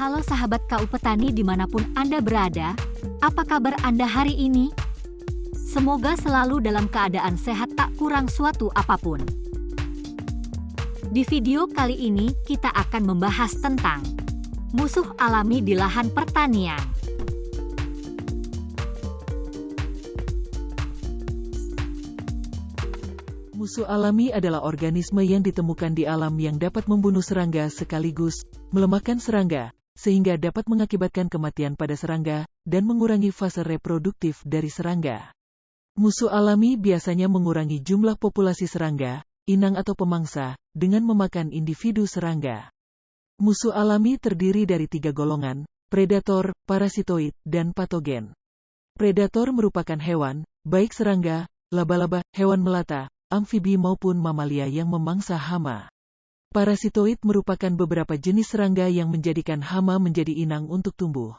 Halo sahabat KU Petani di mana pun Anda berada, apa kabar Anda hari ini? Semoga selalu dalam keadaan sehat tak kurang suatu apa pun. Di video kali ini kita akan membahas tentang musuh alami di lahan pertanian. Musuh alami adalah organisme yang ditemukan di alam yang dapat membunuh serangga sekaligus melemahkan serangga, sehingga dapat mengakibatkan kematian pada serangga dan mengurangi fase reproduktif dari serangga. Musuh alami biasanya mengurangi jumlah populasi serangga, inang atau pemangsa, dengan memakan individu serangga. Musuh alami terdiri dari tiga golongan, predator, parasitoid, dan patogen. Predator merupakan hewan, baik serangga, laba-laba, hewan melata, amfibi maupun mamalia yang memangsa hama. Parasitoid merupakan beberapa jenis serangga yang menjadikan hama menjadi inang untuk tumbuh.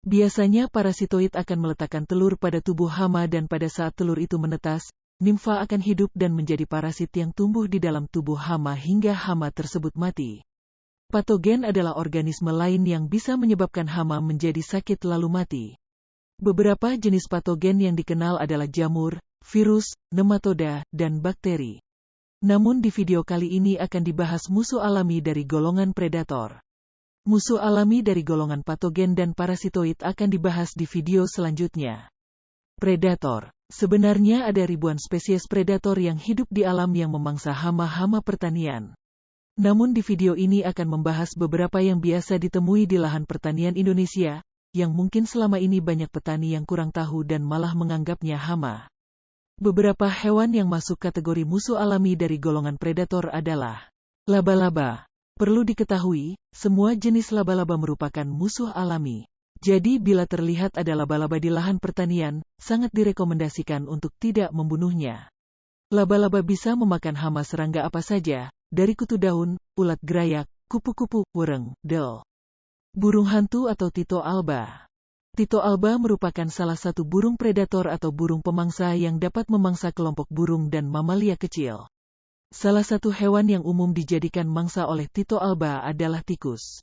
Biasanya parasitoid akan meletakkan telur pada tubuh hama dan pada saat telur itu menetas, nimfa akan hidup dan menjadi parasit yang tumbuh di dalam tubuh hama hingga hama tersebut mati. Patogen adalah organisme lain yang bisa menyebabkan hama menjadi sakit lalu mati. Beberapa jenis patogen yang dikenal adalah jamur, virus, nematoda, dan bakteri. Namun di video kali ini akan dibahas musuh alami dari golongan predator. Musuh alami dari golongan patogen dan parasitoid akan dibahas di video selanjutnya. Predator Sebenarnya ada ribuan spesies predator yang hidup di alam yang memangsa hama-hama pertanian. Namun di video ini akan membahas beberapa yang biasa ditemui di lahan pertanian Indonesia, yang mungkin selama ini banyak petani yang kurang tahu dan malah menganggapnya hama. Beberapa hewan yang masuk kategori musuh alami dari golongan predator adalah laba-laba. Perlu diketahui, semua jenis laba-laba merupakan musuh alami. Jadi bila terlihat ada laba-laba di lahan pertanian, sangat direkomendasikan untuk tidak membunuhnya. Laba-laba bisa memakan hama serangga apa saja, dari kutu daun, ulat gerayak, kupu-kupu, wereng, del. Burung hantu atau tito alba. Tito alba merupakan salah satu burung predator atau burung pemangsa yang dapat memangsa kelompok burung dan mamalia kecil. Salah satu hewan yang umum dijadikan mangsa oleh Tito alba adalah tikus.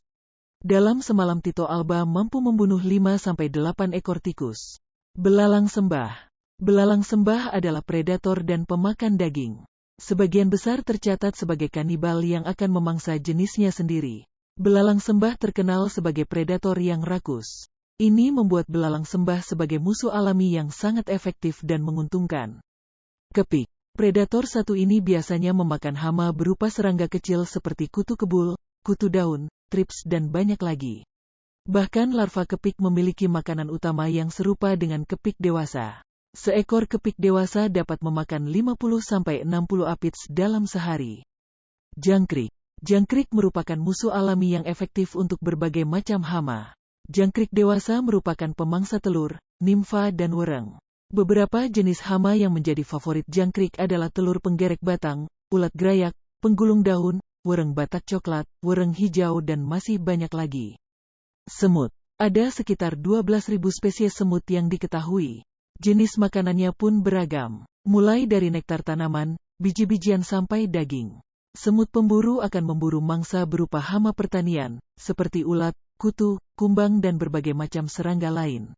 Dalam semalam Tito alba mampu membunuh 5-8 ekor tikus. Belalang sembah Belalang sembah adalah predator dan pemakan daging. Sebagian besar tercatat sebagai kanibal yang akan memangsa jenisnya sendiri. Belalang sembah terkenal sebagai predator yang rakus. Ini membuat belalang sembah sebagai musuh alami yang sangat efektif dan menguntungkan. Kepik Predator satu ini biasanya memakan hama berupa serangga kecil seperti kutu kebul, kutu daun, trips dan banyak lagi. Bahkan larva kepik memiliki makanan utama yang serupa dengan kepik dewasa. Seekor kepik dewasa dapat memakan 50-60 apits dalam sehari. Jangkrik Jangkrik merupakan musuh alami yang efektif untuk berbagai macam hama. Jangkrik dewasa merupakan pemangsa telur, nimfa dan wereng. Beberapa jenis hama yang menjadi favorit jangkrik adalah telur penggerek batang, ulat gerayak, penggulung daun, wereng batak coklat, wereng hijau dan masih banyak lagi. Semut. Ada sekitar 12.000 spesies semut yang diketahui. Jenis makanannya pun beragam, mulai dari nektar tanaman, biji-bijian sampai daging. Semut pemburu akan memburu mangsa berupa hama pertanian, seperti ulat, kutu, kumbang dan berbagai macam serangga lain.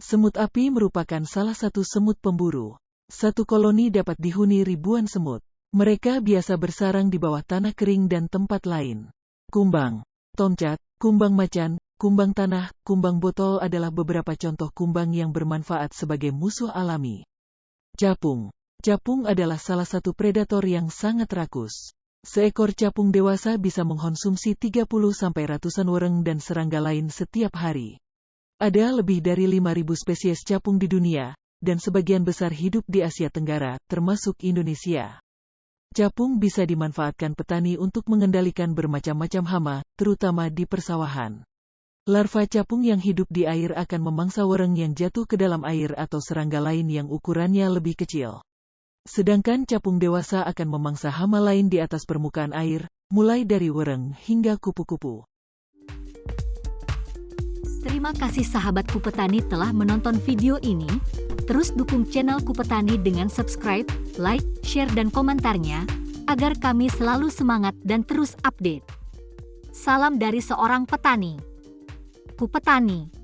Semut api merupakan salah satu semut pemburu. Satu koloni dapat dihuni ribuan semut. Mereka biasa bersarang di bawah tanah kering dan tempat lain. Kumbang, tomcat, kumbang macan, kumbang tanah, kumbang botol adalah beberapa contoh kumbang yang bermanfaat sebagai musuh alami. Capung Capung adalah salah satu predator yang sangat rakus. Seekor capung dewasa bisa mengkonsumsi 30 sampai ratusan wereng dan serangga lain setiap hari. Ada lebih dari 5.000 spesies capung di dunia, dan sebagian besar hidup di Asia Tenggara, termasuk Indonesia. Capung bisa dimanfaatkan petani untuk mengendalikan bermacam-macam hama, terutama di persawahan. Larva capung yang hidup di air akan memangsa wereng yang jatuh ke dalam air atau serangga lain yang ukurannya lebih kecil. Sedangkan capung dewasa akan memangsa hama lain di atas permukaan air, mulai dari wereng hingga kupu-kupu. Terima kasih sahabat Kupetani telah menonton video ini. Terus dukung channel Kupetani dengan subscribe, like, share dan komentarnya, agar kami selalu semangat dan terus update. Salam dari seorang petani. perilaku petani.